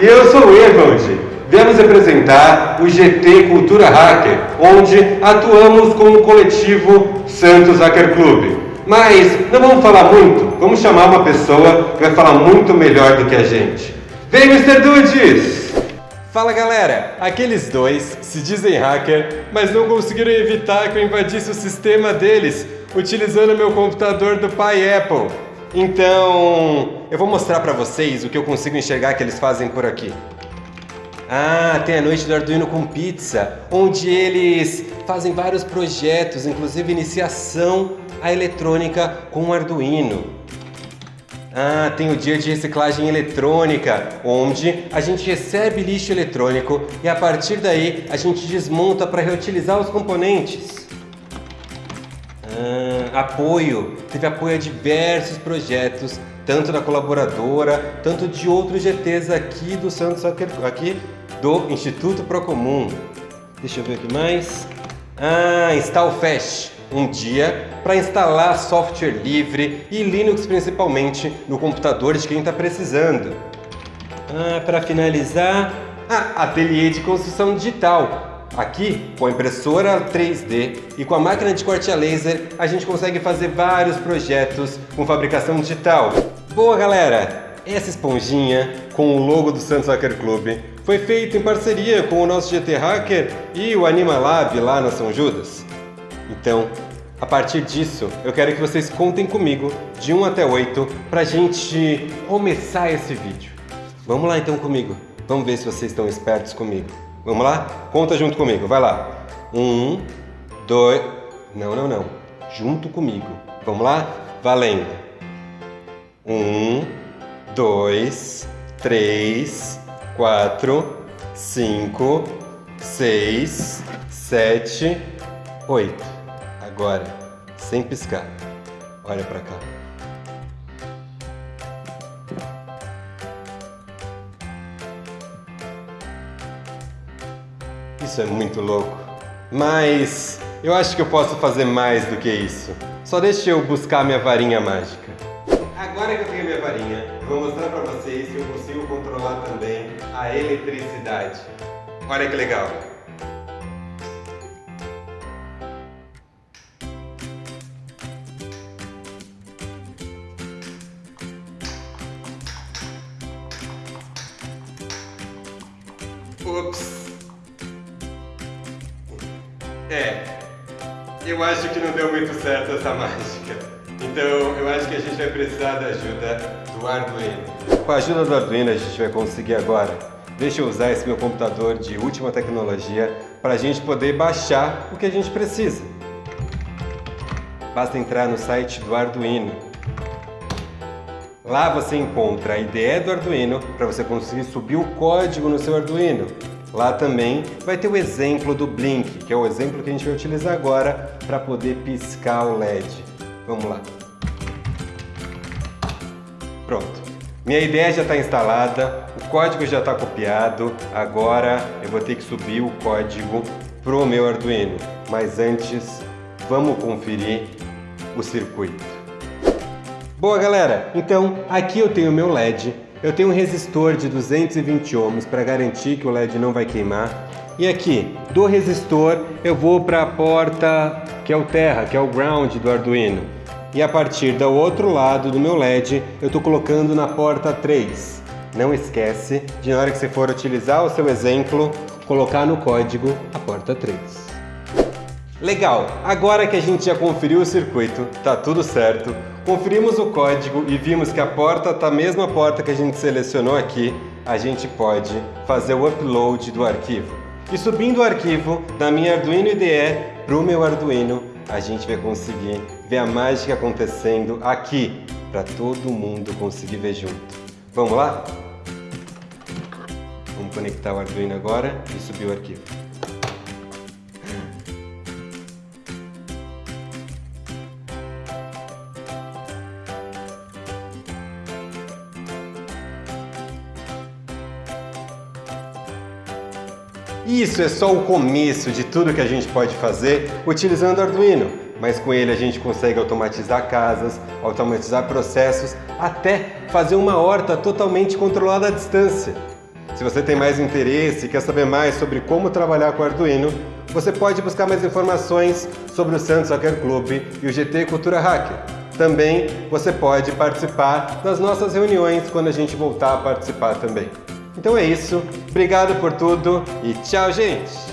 e eu sou o Evald. Viemos apresentar o GT Cultura Hacker, onde atuamos com o coletivo Santos Hacker Club. Mas não vamos falar muito, vamos chamar uma pessoa que vai falar muito melhor do que a gente. Vem, Mr. Dudes! Fala galera, aqueles dois se dizem hacker, mas não conseguiram evitar que eu invadisse o sistema deles utilizando meu computador do pai Apple. Então, eu vou mostrar para vocês o que eu consigo enxergar que eles fazem por aqui. Ah, tem a noite do Arduino com pizza, onde eles fazem vários projetos, inclusive iniciação à eletrônica com o Arduino. Ah, tem o dia de reciclagem eletrônica, onde a gente recebe lixo eletrônico e a partir daí a gente desmonta para reutilizar os componentes. Ah, apoio, teve apoio a diversos projetos, tanto da colaboradora, tanto de outros GTs aqui do Santos aqui do Instituto Procomum. Deixa eu ver aqui mais. Ah, InstallFest, um dia para instalar software livre e Linux principalmente no computador de quem está precisando. Ah, para finalizar, ah, ateliê de construção digital. Aqui, com a impressora 3D e com a máquina de corte a laser, a gente consegue fazer vários projetos com fabricação digital. Boa, galera! Essa esponjinha com o logo do Santos Hacker Club foi feita em parceria com o nosso GT Hacker e o Animalab lá na São Judas. Então, a partir disso, eu quero que vocês contem comigo de 1 até 8 pra gente começar esse vídeo. Vamos lá então comigo. Vamos ver se vocês estão espertos comigo. Vamos lá? Conta junto comigo, vai lá. Um, dois... Não, não, não. Junto comigo. Vamos lá? Valendo. Um, dois, três, quatro, cinco, seis, sete, oito. Agora, sem piscar. Olha para cá. Isso é muito louco. Mas eu acho que eu posso fazer mais do que isso. Só deixa eu buscar minha varinha mágica. Agora que eu tenho minha varinha, eu vou mostrar para vocês que eu consigo controlar também a eletricidade. Olha que legal! Ups! É, eu acho que não deu muito certo essa mágica. Então eu acho que a gente vai precisar da ajuda do Arduino. Com a ajuda do Arduino a gente vai conseguir agora. Deixa eu usar esse meu computador de última tecnologia para a gente poder baixar o que a gente precisa. Basta entrar no site do Arduino. Lá você encontra a IDE do Arduino para você conseguir subir o código no seu Arduino. Lá também vai ter o exemplo do Blink, que é o exemplo que a gente vai utilizar agora para poder piscar o LED. Vamos lá. Pronto. Minha ideia já está instalada, o código já está copiado, agora eu vou ter que subir o código para o meu Arduino. Mas antes, vamos conferir o circuito. Boa galera, então aqui eu tenho o meu LED eu tenho um resistor de 220 ohms para garantir que o LED não vai queimar. E aqui, do resistor, eu vou para a porta que é o terra, que é o ground do Arduino. E a partir do outro lado do meu LED, eu estou colocando na porta 3. Não esquece de na hora que você for utilizar o seu exemplo, colocar no código a porta 3. Legal, agora que a gente já conferiu o circuito, tá tudo certo, Conferimos o código e vimos que a porta está a mesma porta que a gente selecionou aqui, a gente pode fazer o upload do arquivo. E subindo o arquivo da minha Arduino IDE para o meu Arduino, a gente vai conseguir ver a mágica acontecendo aqui, para todo mundo conseguir ver junto. Vamos lá? Vamos conectar o Arduino agora e subir o arquivo. Isso é só o começo de tudo que a gente pode fazer utilizando Arduino. mas com ele a gente consegue automatizar casas, automatizar processos, até fazer uma horta totalmente controlada à distância. Se você tem mais interesse e quer saber mais sobre como trabalhar com Arduino, você pode buscar mais informações sobre o Santos Hacker Club e o GT Cultura Hacker. Também você pode participar das nossas reuniões quando a gente voltar a participar também. Então é isso, obrigado por tudo e tchau, gente!